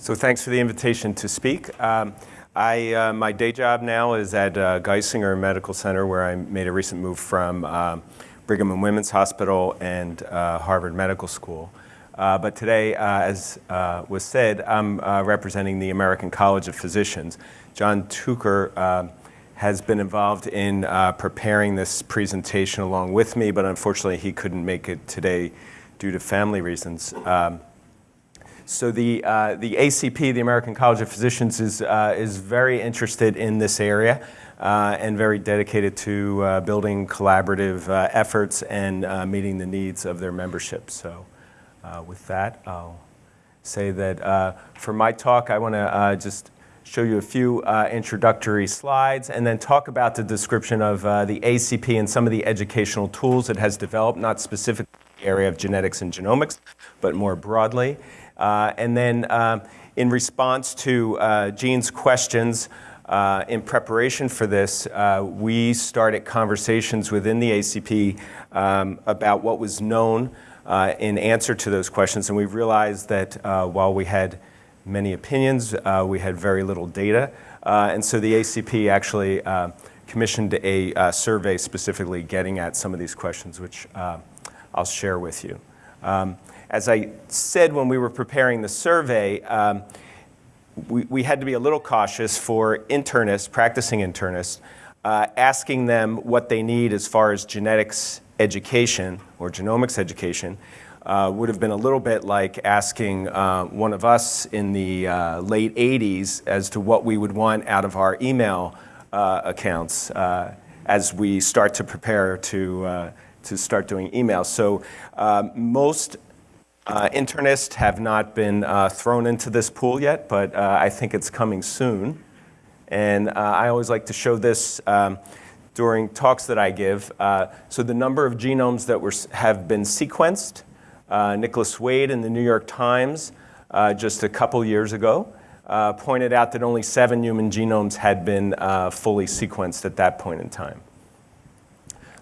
So thanks for the invitation to speak. Um, I, uh, my day job now is at uh, Geisinger Medical Center, where I made a recent move from um, Brigham and Women's Hospital and uh, Harvard Medical School. Uh, but today, uh, as uh, was said, I'm representing the American College of Physicians. John Tooker has been involved in preparing this presentation along with me, but unfortunately he couldn't make it today due to family reasons. Um, so the, uh, the ACP, the American College of Physicians, is, uh, is very interested in this area uh, and very dedicated to uh, building collaborative uh, efforts and uh, meeting the needs of their membership. So with that, I'll say that for my talk, I want to just show you a few introductory slides and then talk about the description of the ACP and some of the educational tools it has developed, not specifically the area of genetics and genomics, but more broadly. Uh, and then um, in response to uh, Jean's questions, uh, in preparation for this, uh, we started conversations within the ACP um, about what was known uh, in answer to those questions. And we realized that uh, while we had many opinions, we had very little data. and so the ACP actually commissioned a survey specifically getting at some of these questions, which I'll share with you. Um, as I said when we were preparing the survey, um, we, we, had to be a little cautious for internists, practicing internists, uh, asking them what they need as far as genetics education or genomics education. Uh, would have been a little bit like asking uh, one of us in the uh, late 80s as to what we would want out of our email uh, accounts uh, as we start to prepare to, to start doing emails. So most uh, internists have not been uh, thrown into this pool yet, but uh, I think it's coming soon. And uh, I always like to show this um, during talks that I give. Uh, so the number of genomes that were, have been sequenced, uh, Nicholas Wade in the New York Times just a couple years ago pointed out that only seven human genomes had been fully sequenced at that point in time.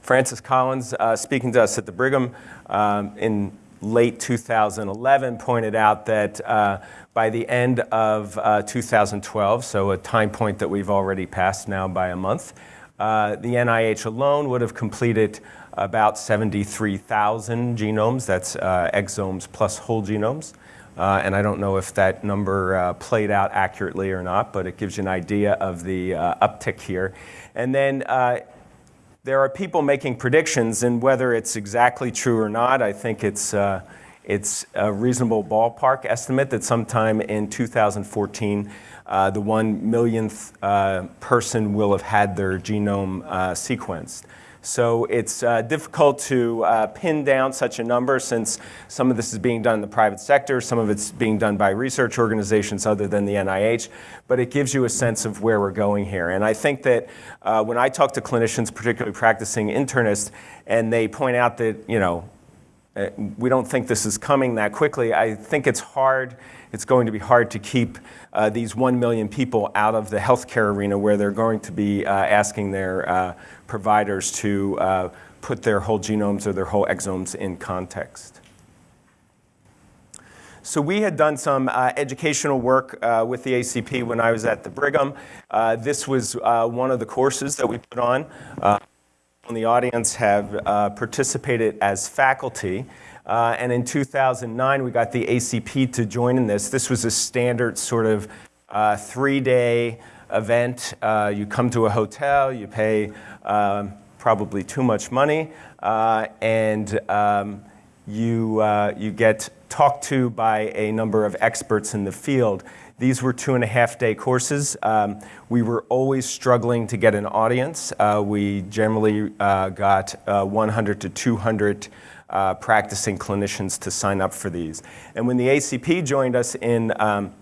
Francis Collins, speaking to us at the Brigham um, in late 2011 pointed out that uh, by the end of uh, 2012, so a time point that we've already passed now by a month, uh, the NIH alone would have completed about 73,000 genomes. That's uh, exomes plus whole genomes. Uh, and I don't know if that number uh, played out accurately or not, but it gives you an idea of the uptick here. And then there are people making predictions, and whether it's exactly true or not, I think it's, uh, it's a reasonable ballpark estimate that sometime in 2014, uh, the one millionth uh, person will have had their genome uh, sequenced. So it's uh, difficult to uh, pin down such a number since some of this is being done in the private sector, some of it's being done by research organizations other than the NIH, but it gives you a sense of where we're going here. And I think that uh, when I talk to clinicians, particularly practicing internists, and they point out that, you know, we don't think this is coming that quickly, I think it's hard, it's going to be hard to keep uh, these 1 million people out of the healthcare arena where they're going to be uh, asking their uh, providers to uh, put their whole genomes or their whole exomes in context. So we had done some uh, educational work uh, with the ACP when I was at the Brigham. Uh, this was uh, one of the courses that we put on. Uh, in the audience have uh, participated as faculty. and in 2009, we got the ACP to join in this. This was a standard sort of three-day event. you come to a hotel, you pay um, probably too much money, uh, and um, you, uh, you get talked to by a number of experts in the field. These were two and a half day courses. Um, we were always struggling to get an audience. Uh, we generally uh, got uh, 100 to 200 uh, practicing clinicians to sign up for these. And when the ACP joined us in, um,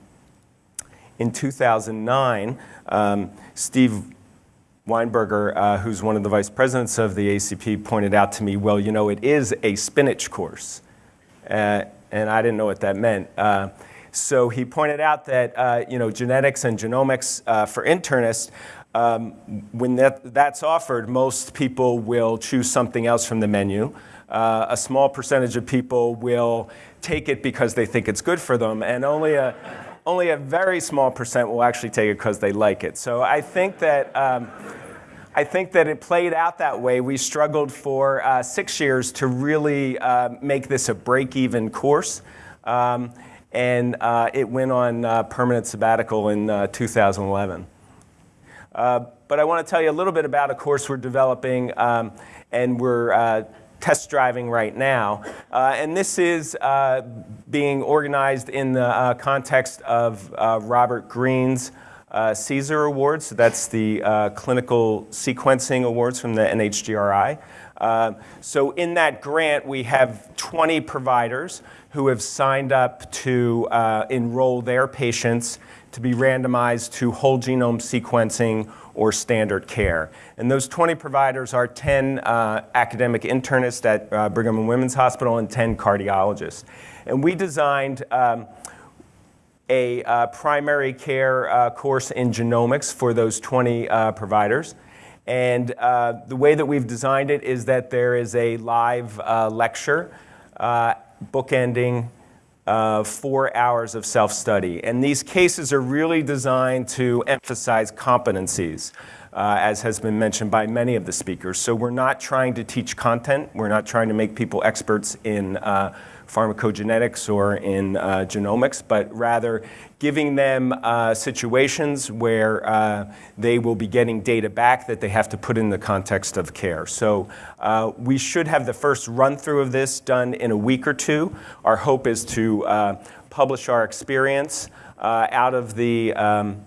in 2009, um, Steve Weinberger, uh, who's one of the vice presidents of the ACP, pointed out to me, well, you know, it is a spinach course. Uh, and I didn't know what that meant. Uh, so he pointed out that, uh, you know, genetics and genomics uh, for internists, um, when that, that's offered, most people will choose something else from the menu. Uh, a small percentage of people will take it because they think it's good for them, and only a, only a very small percent will actually take it because they like it. So I think that. Um, I think that it played out that way. We struggled for uh, six years to really uh, make this a break even course. Um, and uh, it went on uh, permanent sabbatical in uh, 2011. Uh, but I want to tell you a little bit about a course we're developing, um, and we're test driving right now. and this is being organized in the context of Robert Green's uh, CSER Awards. So that's the uh, Clinical Sequencing Awards from the NHGRI. Uh, so in that grant, we have 20 providers who have signed up to uh, enroll their patients to be randomized to whole genome sequencing or standard care. And those 20 providers are 10 uh, academic internists at uh, Brigham and Women's Hospital and 10 cardiologists. And we designed um, a uh, primary care uh, course in genomics for those 20 uh, providers. And uh, the way that we've designed it is that there is a live uh, lecture uh, bookending four hours of self-study. And these cases are really designed to emphasize competencies. As has been mentioned by many of the speakers. So we're not trying to teach content. We're not trying to make people experts in pharmacogenetics or in uh, genomics, but rather giving them uh, situations where uh, they will be getting data back that they have to put in the context of care. So uh, we should have the first run through of this done in a week or two. Our hope is to uh, publish our experience uh, out of the um,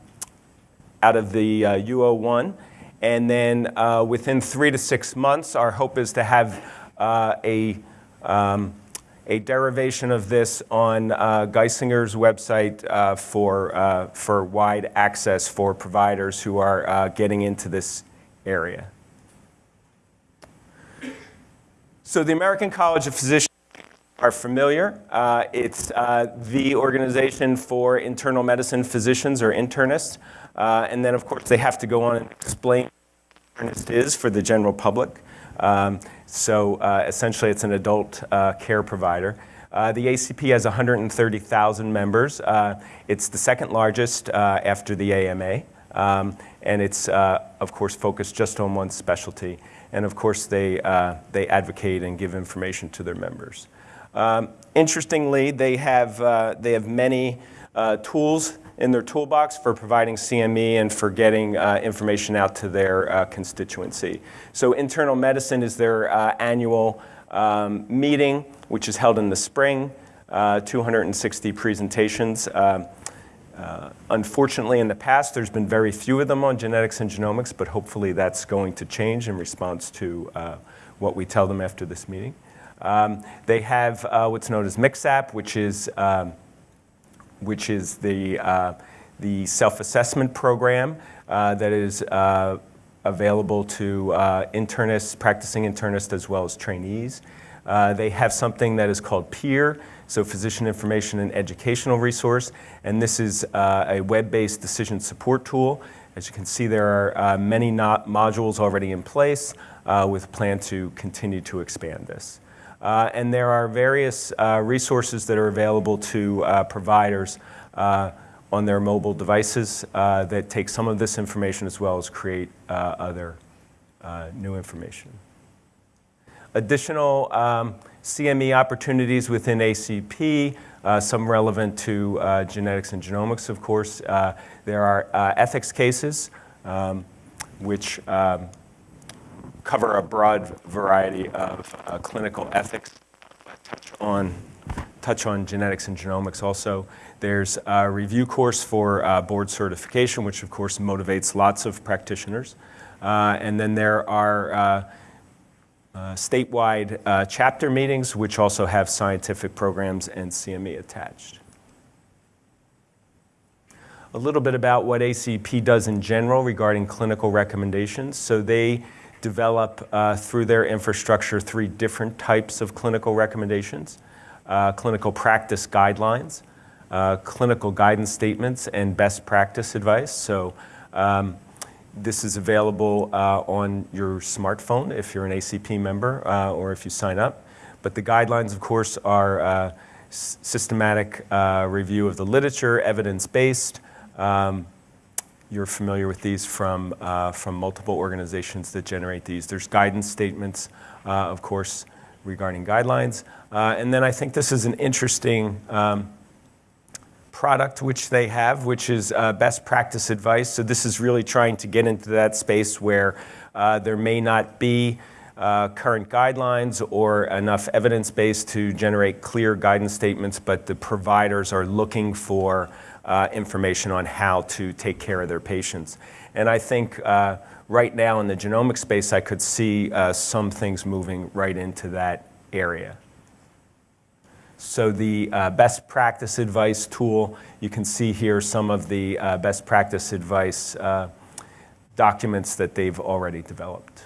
out of the U01. And then within three to six months, our hope is to have a um, a derivation of this on uh, Geisinger's website uh, for, uh, for wide access for providers who are uh, getting into this area. So the American College of Physicians are familiar. Uh, it's uh, the organization for internal medicine physicians or internists. and then, of course, they have to go on and explain what internist is for the general public. Um, so uh, essentially, it's an adult uh, care provider. Uh, the ACP has 130,000 members. Uh, it's the second largest uh, after the AMA. Um, and it's, uh, of course, focused just on one specialty. And of course, they, they advocate and give information to their members. Um, interestingly, they have, they have many tools in their toolbox for providing CME and for getting uh, information out to their uh, constituency. So internal medicine is their uh, annual um, meeting, which is held in the spring, uh, 260 presentations. Uh, uh, unfortunately, in the past, there's been very few of them on genetics and genomics, but hopefully that's going to change in response to what we tell them after this meeting. Um, they have what's known as MKSAP, which is um, which is the, uh, the self-assessment program uh, that is uh, available to uh, internists, practicing internists, as well as trainees. Uh, they have something that is called PIER, so Physician Information and Educational Resource, and this is a web-based decision support tool. As you can see, there are many modules already in place with plan to continue to expand this. Uh, and there are various uh, resources that are available to uh, providers uh, on their mobile devices uh, that take some of this information as well as create uh, other new information. Additional um, CME opportunities within ACP, some relevant to genetics and genomics, of course. there are ethics cases, um, which um, cover a broad variety of uh, clinical ethics, touch on, touch on genetics and genomics also. There's a review course for uh, board certification, which of course motivates lots of practitioners. Uh, and then there are uh, uh, statewide uh, chapter meetings, which also have scientific programs and CME attached. A little bit about what ACP does in general regarding clinical recommendations. So they develop uh, through their infrastructure three different types of clinical recommendations, uh, clinical practice guidelines, uh, clinical guidance statements, and best practice advice. So um, this is available uh, on your smartphone if you're an ACP member uh, or if you sign up. But the guidelines, of course, are uh, systematic review of the literature, evidence-based. Um, you're familiar with these from, uh, from multiple organizations that generate these. There's guidance statements, uh, of course, regarding guidelines. Uh, and then I think this is an interesting um, product which they have, which is uh, best practice advice. So this is really trying to get into that space where uh, there may not be uh, current guidelines or enough evidence base to generate clear guidance statements, but the providers are looking for uh, information on how to take care of their patients. And I think uh, right now in the genomic space, I could see uh, some things moving right into that area. So the uh, best practice advice tool, you can see here some of the uh, best practice advice uh, documents that they've already developed.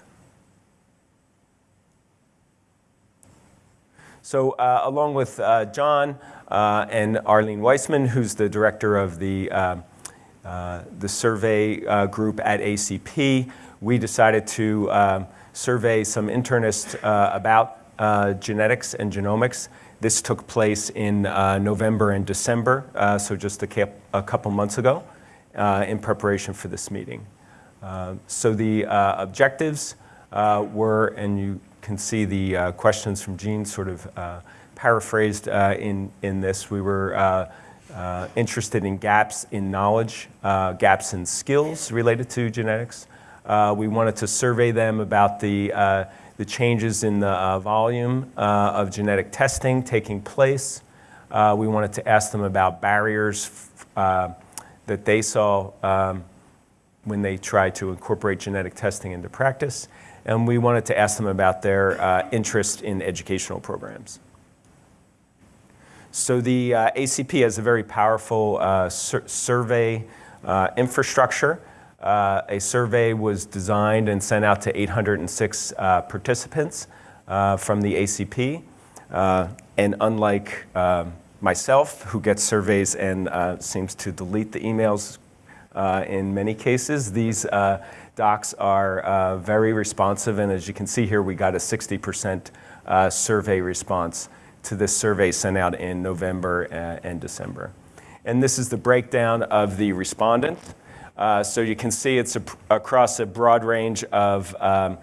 So uh, along with uh, John uh, and Arlene Weissman, who's the director of the, the survey group at ACP, we decided to um, survey some internists about genetics and genomics this took place in uh, November and December, uh, so just a, a, couple months ago, uh, in preparation for this meeting. Uh, so the uh, objectives uh, were, and you can see the questions from Gene sort of paraphrased in, in this. We were interested in gaps in knowledge, gaps in skills related to genetics. we wanted to survey them about the the changes in the uh, volume uh, of genetic testing taking place. Uh, we wanted to ask them about barriers uh, that they saw um, when they tried to incorporate genetic testing into practice. And we wanted to ask them about their uh, interest in educational programs. So the uh, ACP has a very powerful sur survey infrastructure. Uh, a survey was designed and sent out to 806 uh, participants uh, from the ACP. Uh, and unlike um, myself, who gets surveys and uh, seems to delete the emails uh, in many cases, these docs are very responsive. And as you can see here, we got a 60% survey response to this survey sent out in November and December. And this is the breakdown of the respondents. Uh, so you can see it's a, across a broad range of, um,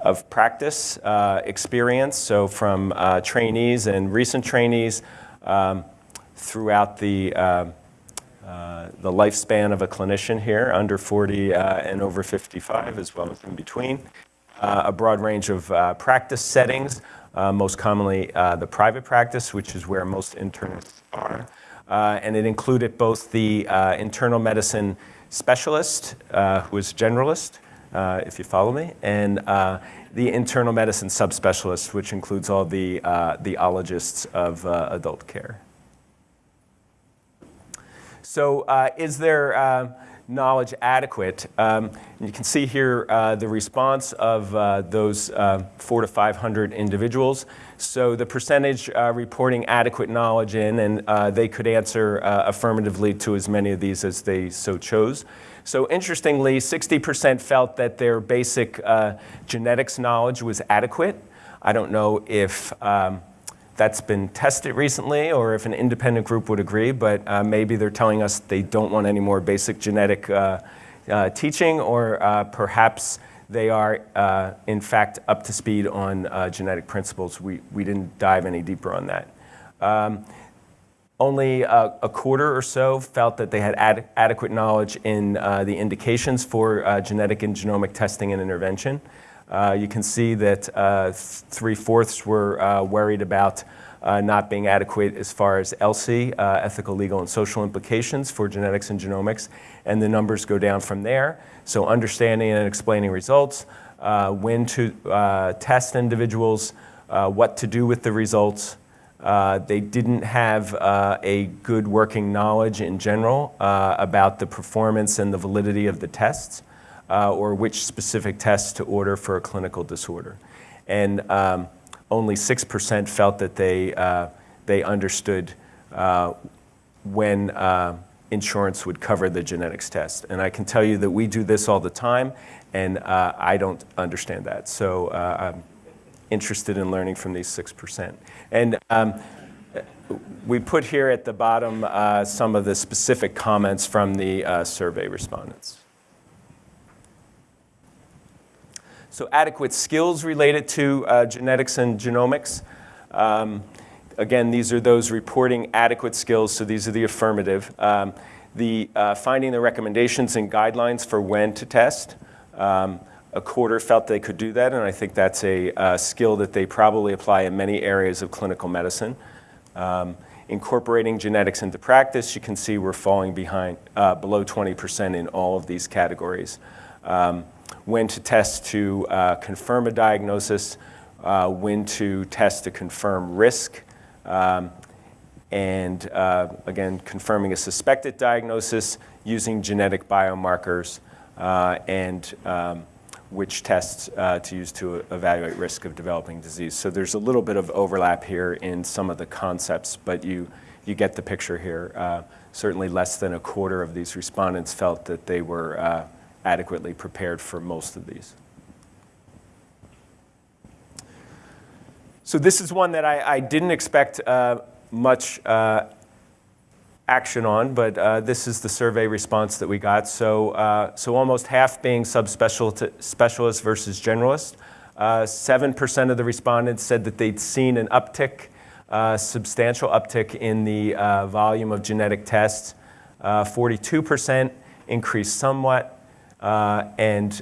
of practice uh, experience, so from uh, trainees and recent trainees um, throughout the, uh, uh, the lifespan of a clinician here, under 40 and over 55, as well as in between. a broad range of practice settings, most commonly the private practice, which is where most internists are. and it included both the internal medicine specialist, uh, who is generalist, uh, if you follow me, and uh, the internal medicine subspecialist, which includes all the, uh, the ologists of uh, adult care. So, uh, is there knowledge adequate? Um, you can see here the response of those four to 500 individuals. So the percentage uh, reporting adequate knowledge in, and uh, they could answer uh, affirmatively to as many of these as they so chose. So interestingly, 60% felt that their basic uh, genetics knowledge was adequate. I don't know if um, that's been tested recently or if an independent group would agree, but uh, maybe they're telling us they don't want any more basic genetic uh, teaching, or perhaps they are, uh, in fact, up to speed on uh, genetic principles. We, we didn't dive any deeper on that. Um, only a, quarter or so felt that they had ad adequate knowledge in uh, the indications for uh, genetic and genomic testing and intervention. Uh, you can see that uh, three fourths were worried about uh, not being adequate as far as ELSI, uh, ethical, legal, and social implications for genetics and genomics, and the numbers go down from there. So understanding and explaining results, uh, when to uh, test individuals, uh, what to do with the results. Uh, they didn't have a good working knowledge in general about the performance and the validity of the tests, or which specific tests to order for a clinical disorder. And um, only 6% felt that they, uh, they understood uh, when uh, insurance would cover the genetics test. And I can tell you that we do this all the time, and uh, I don't understand that. So uh, I'm interested in learning from these 6%. And um, we put here at the bottom uh, some of the specific comments from the uh, survey respondents. So adequate skills related to uh, genetics and genomics. Um, again, these are those reporting adequate skills, so these are the affirmative. Um, the uh, finding the recommendations and guidelines for when to test. Um, a quarter felt they could do that, and I think that's a uh, skill that they probably apply in many areas of clinical medicine. Um, incorporating genetics into practice, you can see we're falling behind uh, below 20% in all of these categories. Um, when to test to uh, confirm a diagnosis, uh, when to test to confirm risk, um, and uh, again, confirming a suspected diagnosis using genetic biomarkers uh, and um, which tests uh, to use to evaluate risk of developing disease. So there's a little bit of overlap here in some of the concepts, but you, you get the picture here. Uh, certainly less than a quarter of these respondents felt that they were adequately prepared for most of these. So this is one that I, I didn't expect uh, much uh, action on, but uh, this is the survey response that we got. So, uh, so almost half being subspecialist versus generalist. 7% uh, of the respondents said that they'd seen an uptick, uh, substantial uptick in the volume of genetic tests. 42% increased somewhat, and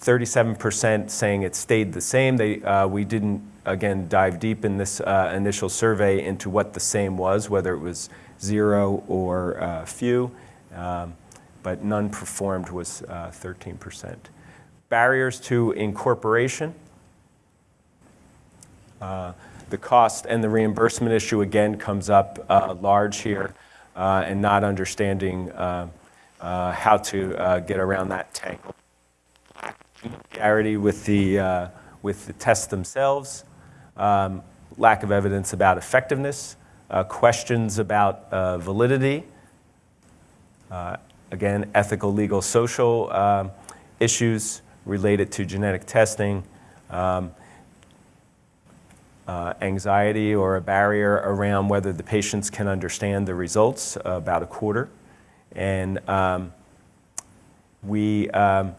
37% um, saying it stayed the same. They, we didn't again, dive deep in this uh, initial survey into what the same was, whether it was zero or uh, few, um, but none performed was uh, 13%. Barriers to incorporation. Uh, the cost and the reimbursement issue again comes up uh, large here uh, and not understanding how to get around that tangle. Familiarity with the, with the tests themselves, um, lack of evidence about effectiveness, uh, questions about uh, validity, uh, again, ethical, legal, social um, issues related to genetic testing, um, uh, anxiety or a barrier around whether the patients can understand the results, about a quarter. And um, we, um,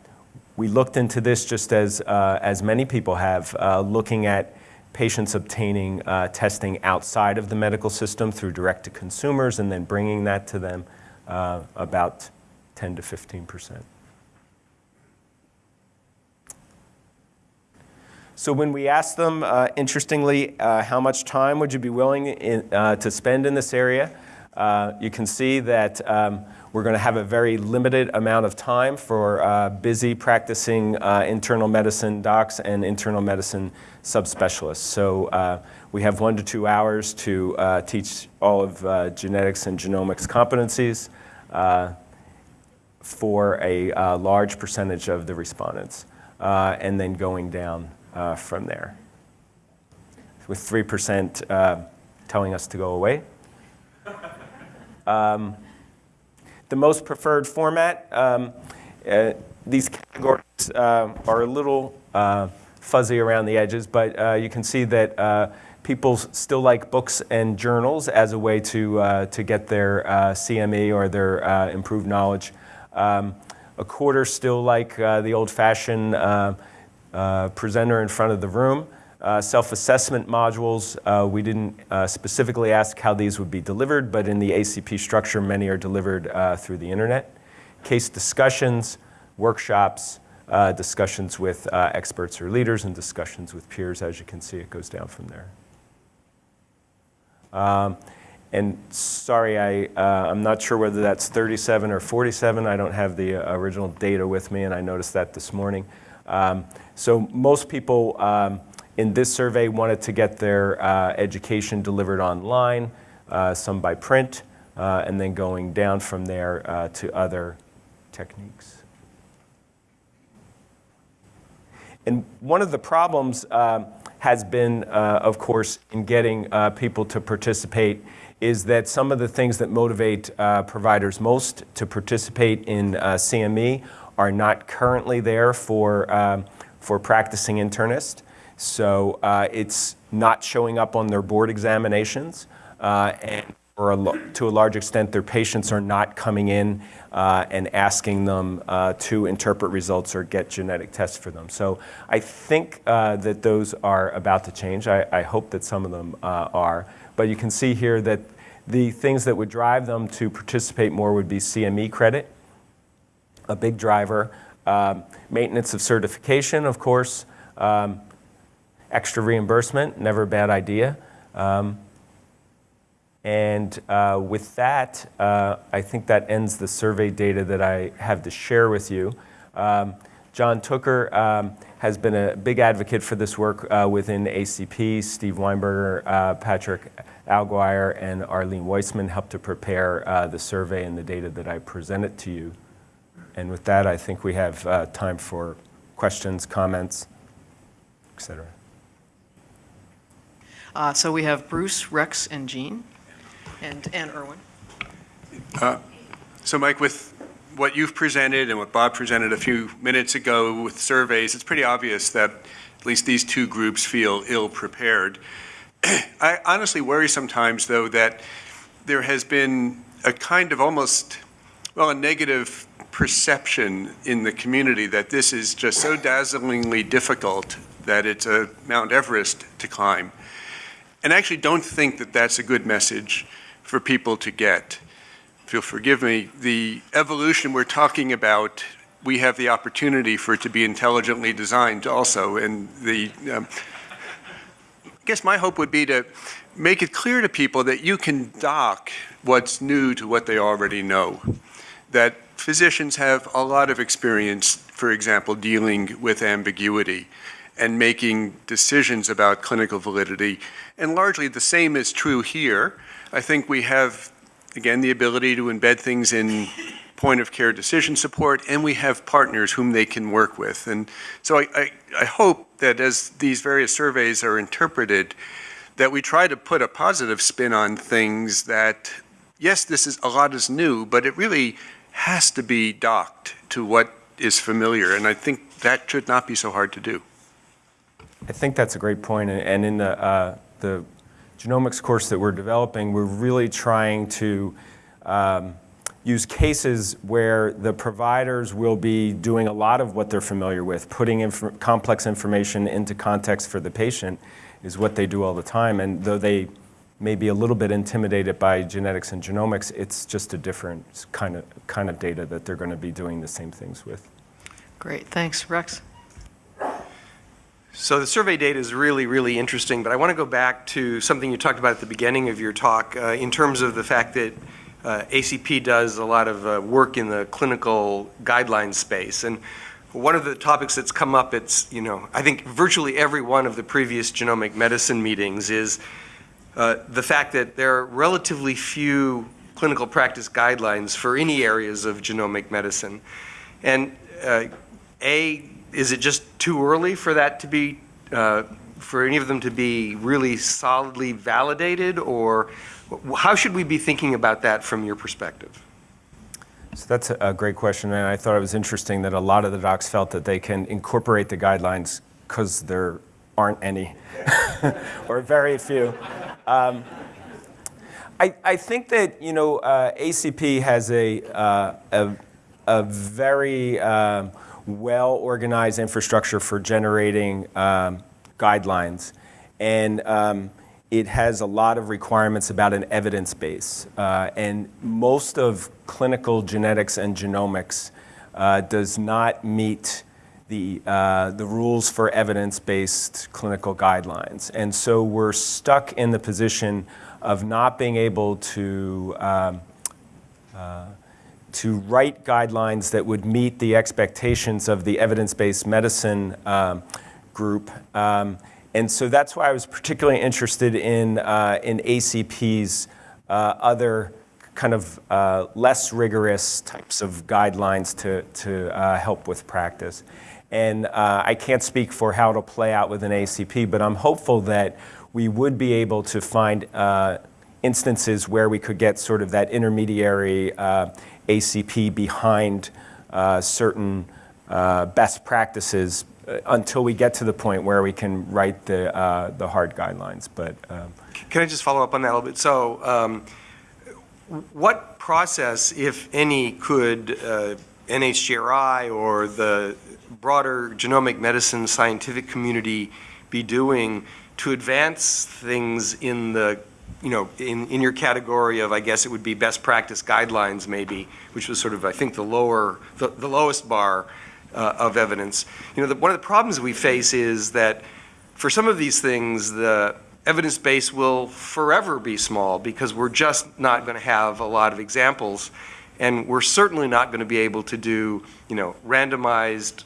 we looked into this just as, uh, as many people have, uh, looking at patients obtaining uh, testing outside of the medical system through direct to consumers and then bringing that to them uh, about 10 to 15 percent. So when we asked them, uh, interestingly, uh, how much time would you be willing in, to spend in this area, you can see that um, we're going to have a very limited amount of time for uh, busy practicing uh, internal medicine docs and internal medicine subspecialists. So uh, we have one to two hours to uh, teach all of uh, genetics and genomics competencies uh, for a large percentage of the respondents, and then going down from there. With 3% telling us to go away. Um, the most preferred format. Um, uh, these categories uh, are a little uh, fuzzy around the edges, but uh, you can see that uh, people still like books and journals as a way to, to get their CME or their improved knowledge. Um, a quarter still like the old-fashioned presenter in front of the room. Uh, self-assessment modules, uh, we didn't uh, specifically ask how these would be delivered, but in the ACP structure, many are delivered uh, through the internet. Case discussions, workshops, uh, discussions with experts or leaders, and discussions with peers. As you can see, it goes down from there. Um, and sorry, I, I'm not sure whether that's 37 or 47. I don't have the original data with me, and I noticed that this morning. Um, so most people um, in this survey wanted to get their uh, education delivered online, uh, some by print, uh, and then going down from there uh, to other techniques. And one of the problems um, has been, uh, of course, in getting uh, people to participate is that some of the things that motivate providers most to participate in CME are not currently there for, um, for practicing internists. So uh, it's not showing up on their board examinations. uh, and for a to a large extent, their patients are not coming in uh, and asking them uh, to interpret results or get genetic tests for them. So I think uh, that those are about to change. I, I hope that some of them uh, are. But you can see here that the things that would drive them to participate more would be CME credit, a big driver, um, maintenance of certification, of course, um, extra reimbursement, never a bad idea. Um, and uh, with that, uh, I think that ends the survey data that I have to share with you. Um, John Tooker um, has been a big advocate for this work uh, within ACP. Steve Weinberger, uh, Patrick Alguire, and Arlene Weissman helped to prepare uh, the survey and the data that I presented to you. And with that, I think we have uh, time for questions, comments, et cetera. Uh, So we have Bruce, Rex, and Jean, and, and Erwin. So Mike, with what you've presented and what Bob presented a few minutes ago with surveys, it's pretty obvious that at least these two groups feel ill-prepared. I honestly worry sometimes, though, that there has been a kind of almost, well, a negative perception in the community that this is just so dazzlingly difficult that it's a Mount Everest to climb. And I actually don't think that that's a good message for people to get. If you'll forgive me, the evolution we're talking about, we have the opportunity for it to be intelligently designed also. And the, um, I guess my hope would be to make it clear to people that you can dock what's new to what they already know. That physicians have a lot of experience, for example, dealing with ambiguity and making decisions about clinical validity. And largely the same is true here. I think we have, again, the ability to embed things in point of care decision support, and we have partners whom they can work with. And so I, I, I hope that as these various surveys are interpreted, that we try to put a positive spin on things that, yes, this is a lot is new, but it really has to be docked to what is familiar. And I think that should not be so hard to do. I think that's a great point. And- in the, uh, the genomics course that we're developing, we're really trying to um, use cases where the providers will be doing a lot of what they're familiar with, putting inf- complex information into context for the patient is what they do all the time. And though they may be a little bit intimidated by genetics and genomics, it's just a different kind of, kind of data that they're going to be doing the same things with. Great, thanks. Rex? So the survey data is really, really interesting, but I want to go back to something you talked about at the beginning of your talk uh, in terms of the fact that uh, ACP does a lot of uh, work in the clinical guidelines space. And one of the topics that's come up, it's, you know, I think virtually every one of the previous genomic medicine meetings is uh, the fact that there are relatively few clinical practice guidelines for any areas of genomic medicine. And uh, A, is it just too early for that to be, uh, for any of them to be really solidly validated? Or how should we be thinking about that from your perspective? So that's a great question, and I thought it was interesting that a lot of the docs felt that they can incorporate the guidelines because there aren't any, or very few. Um, I, I think that you know uh, ACP has a uh, a, a very um, well-organized infrastructure for generating um, guidelines, and um, it has a lot of requirements about an evidence base. Uh, and most of clinical genetics and genomics uh, does not meet the, uh, the rules for evidence-based clinical guidelines. And so we're stuck in the position of not being able to um, to write guidelines that would meet the expectations of the evidence-based medicine um, group. Um, and so that's why I was particularly interested in, uh, in ACP's uh, other kind of uh, less rigorous types of guidelines to, to uh, help with practice. And uh, I can't speak for how it'll play out with an ACP, but I'm hopeful that we would be able to find uh, instances where we could get sort of that intermediary uh, ACP behind uh, certain uh, best practices uh, until we get to the point where we can write the, uh, the hard guidelines. But um, Can I just follow up on that a little bit? So, um, what process, if any, could NHGRI or the broader genomic medicine scientific community be doing to advance things in the, you know, in, in your category of, I guess it would be best practice guidelines maybe, which was sort of, I think, the lower, the, the lowest bar uh, of evidence. You know, the, one of the problems we face is that for some of these things, the evidence base will forever be small because we're just not going to have a lot of examples. And we're certainly not going to be able to do, you know, randomized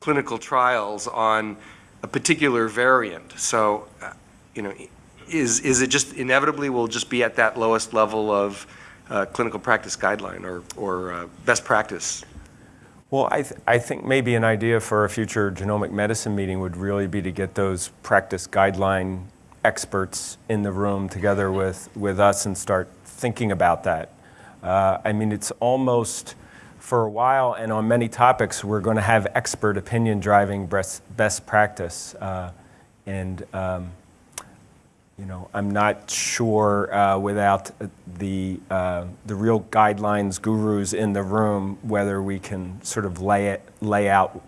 clinical trials on a particular variant. So, uh, you know, is, is it just inevitably we'll just be at that lowest level of uh, clinical practice guideline or, or uh, best practice? Well, I, th- I think maybe an idea for a future genomic medicine meeting would really be to get those practice guideline experts in the room together with, with us and start thinking about that. Uh, I mean, it's almost for a while and on many topics, we're going to have expert opinion driving best, best practice. Uh, and, um, you know, I'm not sure uh, without the, uh, the real guidelines gurus in the room whether we can sort of lay, it, lay out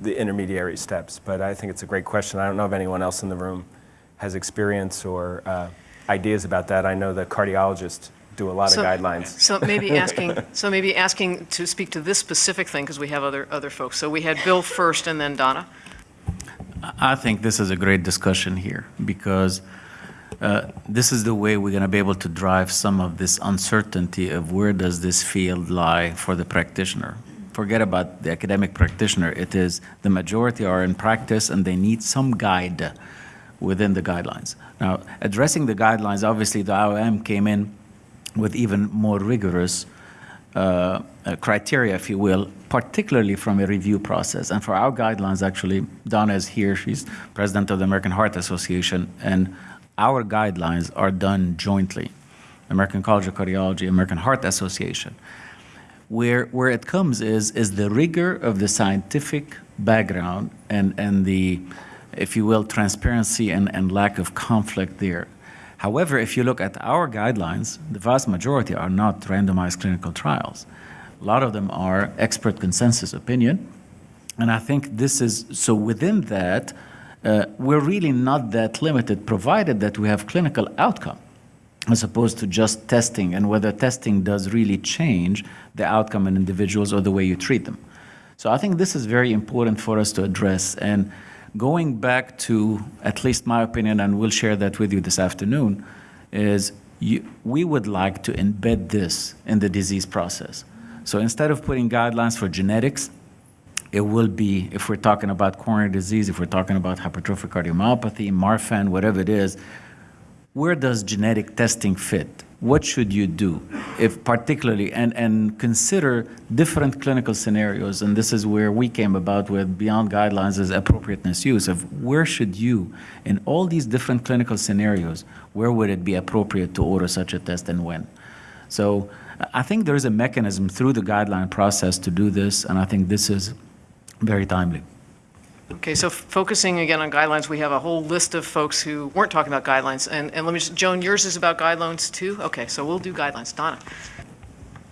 the intermediary steps. But I think it's a great question. I don't know if anyone else in the room has experience or uh, ideas about that. I know the cardiologists do a lot So- of guidelines. So maybe asking, so maybe asking to speak to this specific thing, because we have other, other folks. So we had Bill first and then Donna. I think this is a great discussion here because uh, this is the way we're going to be able to drive some of this uncertainty of where does this field lie for the practitioner. Forget about the academic practitioner. It is the majority are in practice and they need some guide within the guidelines. Now, addressing the guidelines, obviously the IOM came in with even more rigorous uh, uh, criteria, if you will, particularly from a review process. And for our guidelines, actually, Donna is here. She's president of the American Heart Association, and our guidelines are done jointly. American College of Cardiology, American Heart Association. Where, where it comes is, is the rigor of the scientific background and, and the, if you will, transparency and, and lack of conflict there. However, if you look at our guidelines, the vast majority are not randomized clinical trials. A lot of them are expert consensus opinion. And I think this is so within that, uh, we're really not that limited, provided that we have clinical outcome as opposed to just testing and whether testing does really change the outcome in individuals or the way you treat them. So I think this is very important for us to address. And going back to at least my opinion, and we'll share that with you this afternoon, is you, we would like to embed this in the disease process. So instead of putting guidelines for genetics, it will be, if we're talking about coronary disease, if we're talking about hypertrophic cardiomyopathy, Marfan, whatever it is, where does genetic testing fit? What should you do if particularly, and, and consider different clinical scenarios, and this is where we came about with beyond guidelines as appropriateness use of where should you, in all these different clinical scenarios, where would it be appropriate to order such a test and when? So I think there is a mechanism through the guideline process to do this, and I think this is very timely. Okay, so focusing again on guidelines, we have a whole list of folks who weren't talking about guidelines. And, and let me just, Joan, yours is about guidelines too? Okay, so we'll do guidelines. Donna?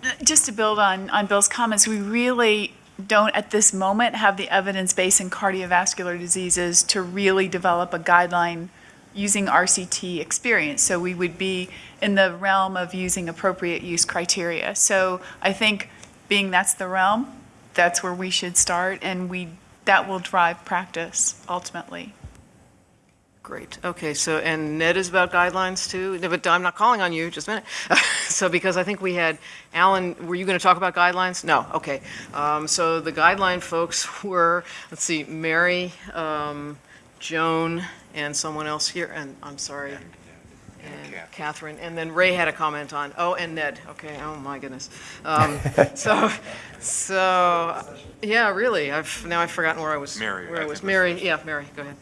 Uh, just to build on, on Bill's comments, we really don't at this moment have the evidence base in cardiovascular diseases to really develop a guideline using RCT experience. So we would be in the realm of using appropriate use criteria. So I think being that's the realm, that's where we should start and we, that will drive practice ultimately. Great. Okay, so, and Ned is about guidelines too? No, But I'm not calling on you, just a minute. So because I think we had, Alan, were you going to talk about guidelines? No, okay. Um, So the guideline folks were, let's see, Mary, um, Joan, and someone else here, and I'm sorry. And Catherine, and then Ray had a comment on, oh, and Ned, okay, oh my goodness. Um, So, so, yeah, really, I've, now I've forgotten where I was. Mary, Where I I was, think was Mary, yeah, Mary, go ahead.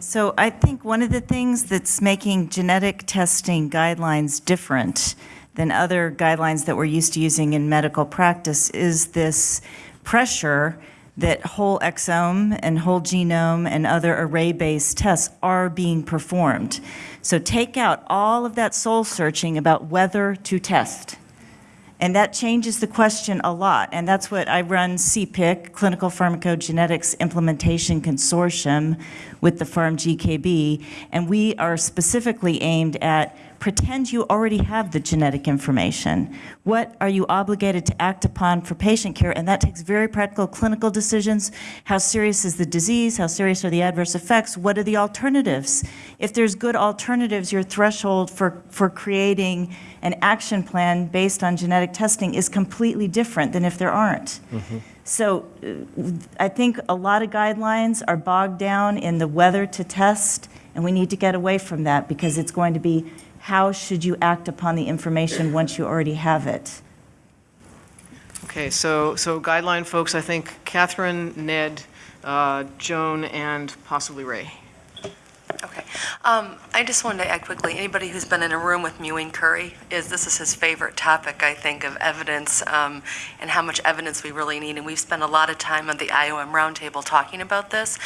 So I think one of the things that's making genetic testing guidelines different than other guidelines that we're used to using in medical practice is this pressure that whole exome and whole genome and other array-based tests are being performed. So take out all of that soul searching about whether to test. And that changes the question a lot. And that's what I run CPIC, Clinical Pharmacogenetics Implementation Consortium, with the PharmGKB. And we are specifically aimed at pretend you already have the genetic information. What are you obligated to act upon for patient care? And that takes very practical clinical decisions. How serious is the disease? How serious are the adverse effects? What are the alternatives? If there's good alternatives, your threshold for, for creating an action plan based on genetic testing is completely different than if there aren't. So uh, I think a lot of guidelines are bogged down in the whether to test, and we need to get away from that because it's going to be how should you act upon the information once you already have it? Okay, so, so guideline folks, I think Catherine, Ned, uh, Joan, and possibly Ray. Okay. Um, I just wanted to add quickly, anybody who's been in a room with Muin Khoury, is, this is his favorite topic, I think, of evidence, um, and how much evidence we really need, and we've spent a lot of time at the IOM roundtable talking about this.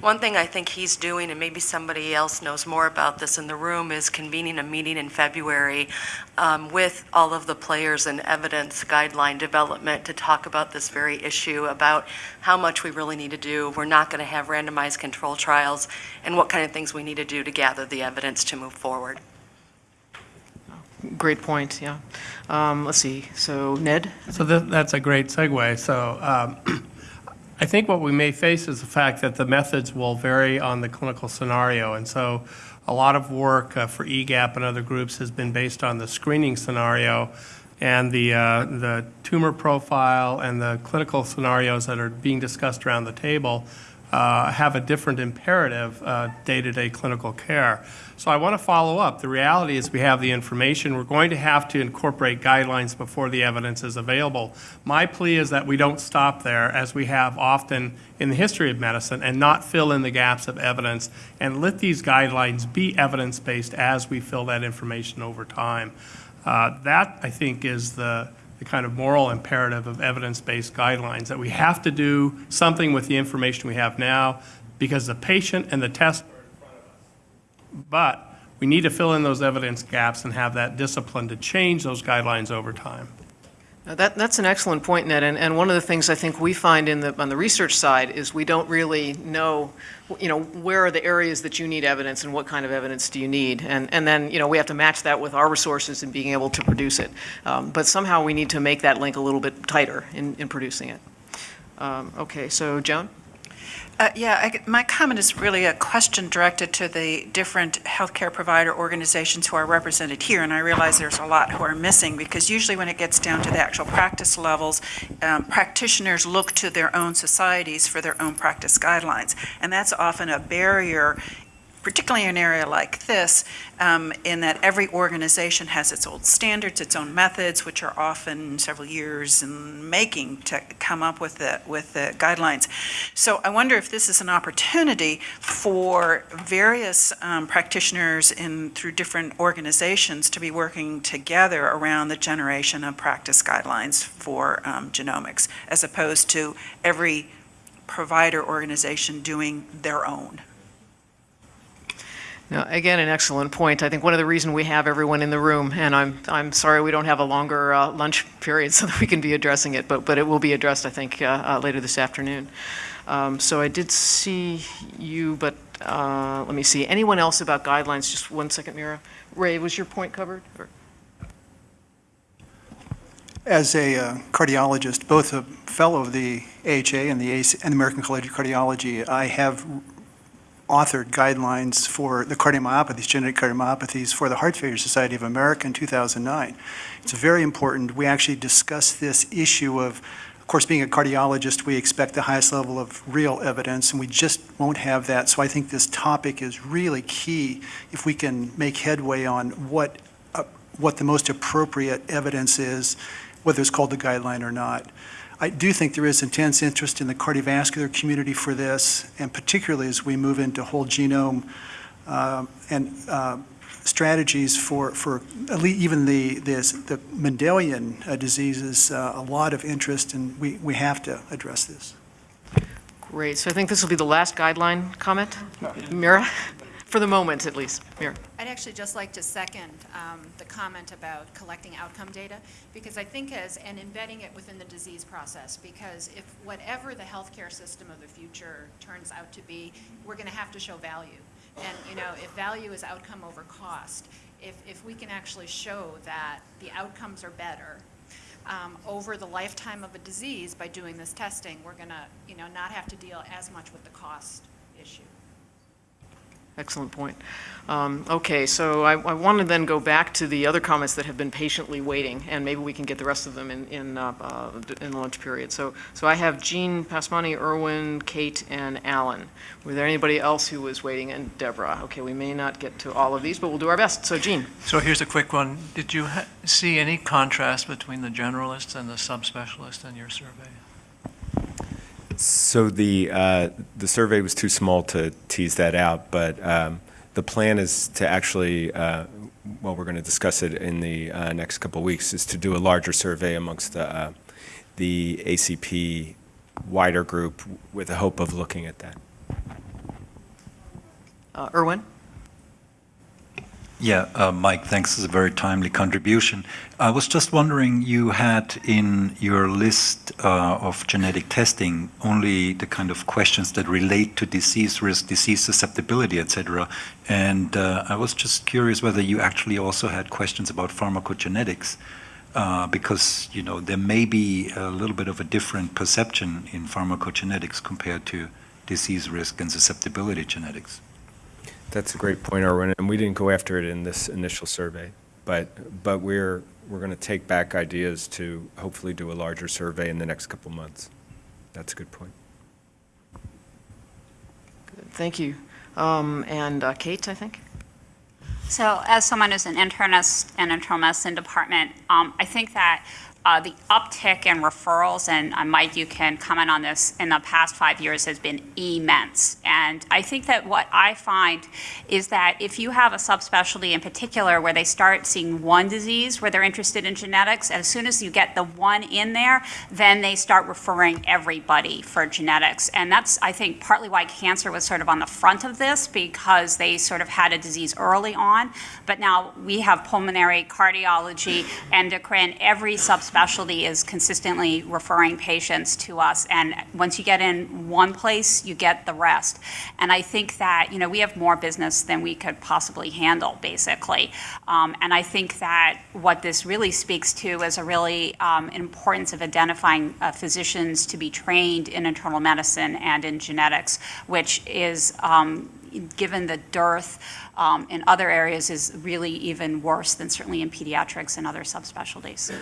One thing I think he's doing, and maybe somebody else knows more about this in the room, is convening a meeting in February um, with all of the players in evidence guideline development to talk about this very issue, about how much we really need to do. We're not going to have randomized control trials, and what kind of things we need to do to gather the evidence to move forward. Great point, yeah. Um, Let's see, so Ned? So that, that's a great segue. So um, I think what we may face is the fact that the methods will vary on the clinical scenario. And so a lot of work uh, for EGAPP and other groups has been based on the screening scenario and the, uh, the tumor profile and the clinical scenarios that are being discussed around the table uh, have a different imperative uh, day-to-day clinical care. So I want to follow up. The reality is we have the information. We're going to have to incorporate guidelines before the evidence is available. My plea is that we don't stop there, as we have often in the history of medicine, and not fill in the gaps of evidence, and let these guidelines be evidence-based as we fill that information over time. Uh, That, I think, is the, the kind of moral imperative of evidence-based guidelines, that we have to do something with the information we have now, because the patient and the test but we need to fill in those evidence gaps and have that discipline to change those guidelines over time. That, that's an excellent point, Ned, and, and one of the things I think we find in the, on the research side is we don't really know, you know, where are the areas that you need evidence and what kind of evidence do you need? And, and then, you know, we have to match that with our resources and being able to produce it. Um, But somehow we need to make that link a little bit tighter in, in producing it. Um, Okay, so Joan? Uh, Yeah, I- my comment is really a question directed to the different healthcare provider organizations who are represented here, and I realize there's a lot who are missing, because usually when it gets down to the actual practice levels, um, practitioners look to their own societies for their own practice guidelines, and that's often a barrier particularly in an area like this, um, in that every organization has its own standards, its own methods, which are often several years in making to come up with the, with the guidelines. So I wonder if this is an opportunity for various um, practitioners in, through different organizations to be working together around the generation of practice guidelines for um, genomics, as opposed to every provider organization doing their own. Again, an excellent point. I think one of the reasons we have everyone in the room, and I'm, I'm sorry we don't have a longer uh, lunch period so that we can be addressing it, but, but it will be addressed, I think, uh, uh, later this afternoon. Um, So I did see you, but uh, let me see. Anyone else about guidelines? Just one second, Mira. Ray, was your point covered? or- As a uh, cardiologist, both a fellow of the AHA and the AC and the American College of Cardiology, I have authored guidelines for the cardiomyopathies, genetic cardiomyopathies, for the Heart Failure Society of America in 2009. It's very important. We actually discussed this issue of, of course, being a cardiologist, we expect the highest level of real evidence, and we just won't have that. So I think this topic is really key if we can make headway on what, uh, what the most appropriate evidence is, whether it's called the guideline or not. I do think there is intense interest in the cardiovascular community for this, and particularly as we move into whole genome um, and uh, strategies for, for at least even the, this, the Mendelian uh, diseases, uh, a lot of interest, and we, we have to address this. Great, so I think this will be the last guideline comment. Mira, for the moment at least. Mira. I'd actually just like to second um, the comment about collecting outcome data, because I think as, and embedding it within the disease process, because if whatever the healthcare system of the future turns out to be, we're going to have to show value. And, you know, if value is outcome over cost, if, if we can actually show that the outcomes are better um, over the lifetime of a disease by doing this testing, we're going to, you know, not have to deal as much with the cost issue. Excellent point. Um, Okay, so I I want to then go back to the other comments that have been patiently waiting, and maybe we can get the rest of them in, in, uh, uh, in the lunch period. So, so I have Gene Passamani, Erwin, Kate, and Alan. Were there anybody else who was waiting? And Deborah. Okay, we may not get to all of these, but we'll do our best. So Jean? So here's a quick one. Did you see any contrast between the generalists and the subspecialists in your survey? So the, uh, the survey was too small to tease that out, but um, the plan is to actually, uh, well, we're going to discuss it in the uh, next couple of weeks, is to do a larger survey amongst the, uh, the ACP wider group with the hope of looking at that. Uh, Erwin? Yeah, uh, Mike, thanks. Is a very timely contribution. I was just wondering, you had in your list uh, of genetic testing only the kind of questions that relate to disease risk, disease susceptibility, etc. And uh, I was just curious whether you actually also had questions about pharmacogenetics, uh, because you know there may be a little bit of a different perception in pharmacogenetics compared to disease risk and susceptibility genetics. That's a great point, Erwin, and we didn't go after it in this initial survey, but, but we're, we're going to take back ideas to hopefully do a larger survey in the next couple months. That's a good point. Good, Thank you. Um, And uh, Kate, I think? So as someone who's an internist in internal medicine department, um, I think that uh, the uptick in referrals, and uh, Mike, you can comment on this, in the past five years has been immense. And I think that what I find is that if you have a subspecialty in particular where they start seeing one disease where they're interested in genetics, as soon as you get the one in there, then they start referring everybody for genetics. And that's, I think, partly why cancer was sort of on the front of this because they sort of had a disease early on. But now we have pulmonary, cardiology, endocrine, every subspecialty is consistently referring patients to us. And once you get in one place, you get the rest. And I think that, you know, we have more business than we could possibly handle, basically. Um, and I think that what this really speaks to is a really um, importance of identifying uh, physicians to be trained in internal medicine and in genetics, which is, um, given the dearth um, in other areas, is really even worse than certainly in pediatrics and other subspecialties.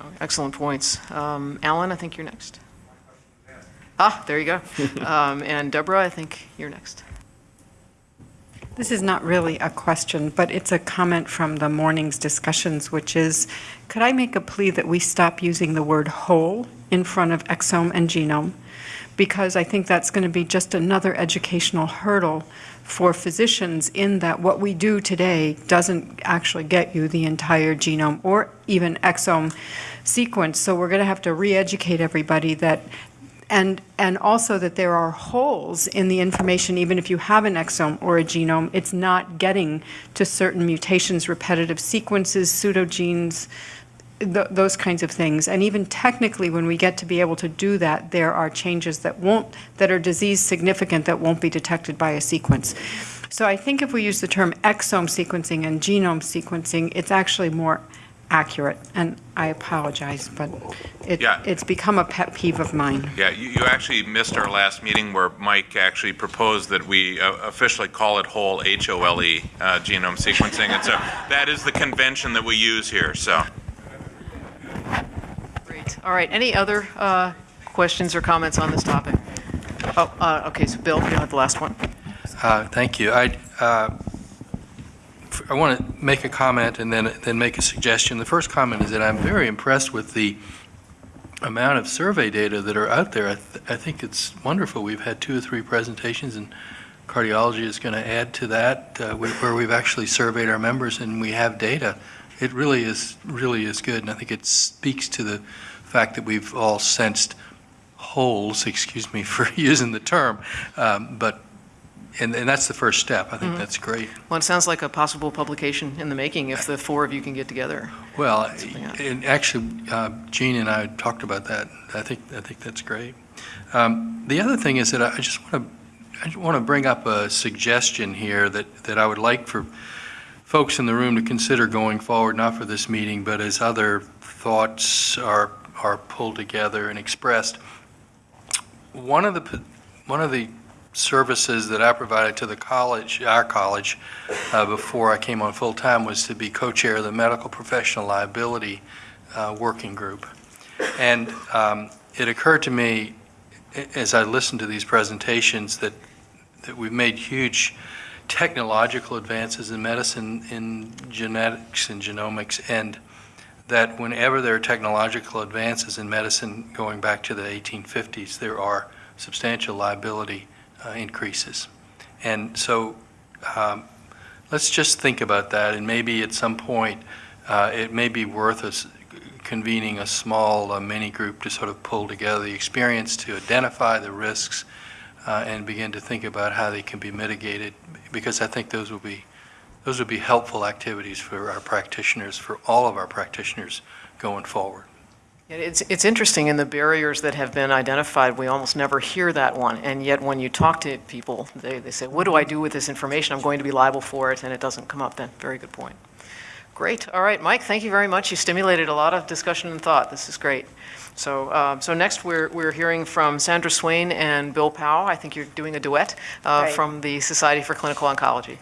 Oh, Excellent points. Um, Alan, I think you're next. Ah, there you go. Um, And Deborah, I think you're next. This is not really a question, but it's a comment from the morning's discussions, which is, could I make a plea that we stop using the word whole in front of exome and genome? Because I think that's going to be just another educational hurdle for physicians in that what we do today doesn't actually get you the entire genome or even exome sequence. So we're going to have to re-educate everybody that and, and also that there are holes in the information, even if you have an exome or a genome, it's not getting to certain mutations, repetitive sequences, pseudogenes, th- those kinds of things. And even technically, when we get to be able to do that, there are changes that won't, that are disease significant that won't be detected by a sequence. So I think if we use the term exome sequencing and genome sequencing, it's actually more accurate. And I apologize, but it, Yeah. it's become a pet peeve of mine. Yeah, you, you actually missed our last meeting where Mike actually proposed that we uh, officially call it whole, H-O-L-E, uh, genome sequencing. And so that is the convention that we use here, so. Great. All right, any other uh, questions or comments on this topic? Oh, uh, okay, so Bill, you have the last one. Uh, Thank you. I, uh, I want to make a comment and then, then make a suggestion. The first comment is that I'm very impressed with the amount of survey data that are out there. I, th- I think it's wonderful. We've had two or three presentations, and cardiology is going to add to that, uh, where we've actually surveyed our members and we have data. It really is, really is good, and I think it speaks to the fact that we've all sensed holes, excuse me for using the term, um, but, and, and that's the first step. I think Mhm. that's great. Well, it sounds like a possible publication in the making if the four of you can get together. Well, and actually, uh, Gene and I talked about that. I think, I think that's great. Um, The other thing is that I just want to, I just want to bring up a suggestion here that, that I would like for folks in the room to consider going forward, not for this meeting, but as other thoughts are, are pulled together and expressed. One of the, one of the services that I provided to the college, our college, uh, before I came on full-time was to be co-chair of the Medical Professional Liability uh, Working Group. And um, it occurred to me, as I listened to these presentations, that, that we've made huge technological advances in medicine, in genetics and genomics, and that whenever there are technological advances in medicine going back to the 1850s, there are substantial liability uh, increases. And so um, let's just think about that, and maybe at some point, uh, it may be worth us convening a small uh, mini group to sort of pull together the experience to identify the risks uh, and begin to think about how they can be mitigated, because I think those will be, those would be helpful activities for our practitioners, for all of our practitioners going forward. It's, it's interesting, in the barriers that have been identified, we almost never hear that one. And yet, when you talk to people, they, they say, what do I do with this information? I'm going to be liable for it, and it doesn't come up then. Very good point. Great. All right, Mike, thank you very much. You stimulated a lot of discussion and thought. This is great. So, um, so next, we're, we're hearing from Sandra Swain and Bill Powell. I think you're doing a duet uh, Right. from the Society for Clinical Oncology.